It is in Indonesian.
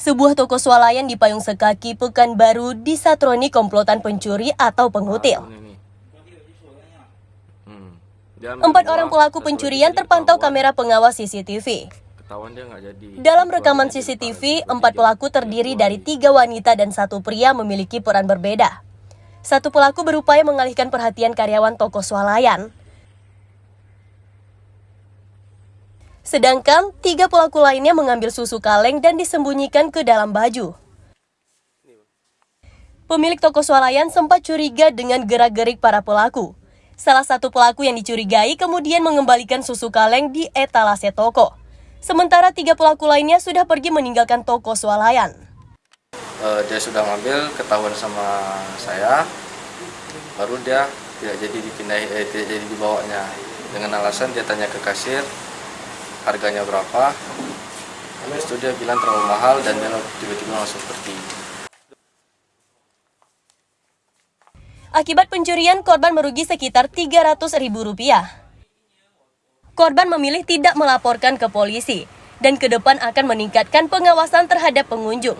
Sebuah toko swalayan di Payung Sekaki, Pekanbaru disatroni komplotan pencuri atau pengutil. Hmm. Dia Empat orang pelaku pencurian terpantau kamera pengawas CCTV. Dalam rekaman CCTV, empat pelaku terdiri dari tiga wanita dan satu pria memiliki peran berbeda. Satu pelaku berupaya mengalihkan perhatian karyawan toko swalayan. Sedangkan tiga pelaku lainnya mengambil susu kaleng dan disembunyikan ke dalam baju. Pemilik toko swalayan sempat curiga dengan gerak-gerik para pelaku. Salah satu pelaku yang dicurigai kemudian mengembalikan susu kaleng di etalase toko. Sementara tiga pelaku lainnya sudah pergi meninggalkan toko swalayan. Eh, dia sudah ngambil ketahuan sama saya baru dia tidak jadi dipindahi eh, tidak jadi dibawanya dengan alasan dia tanya ke kasir harganya berapa habis itu dia bilang terlalu mahal dan dia tiba-tiba langsung pergi Akibat pencurian, korban merugi sekitar Rp300.000. Korban memilih tidak melaporkan ke polisi dan ke depan akan meningkatkan pengawasan terhadap pengunjung.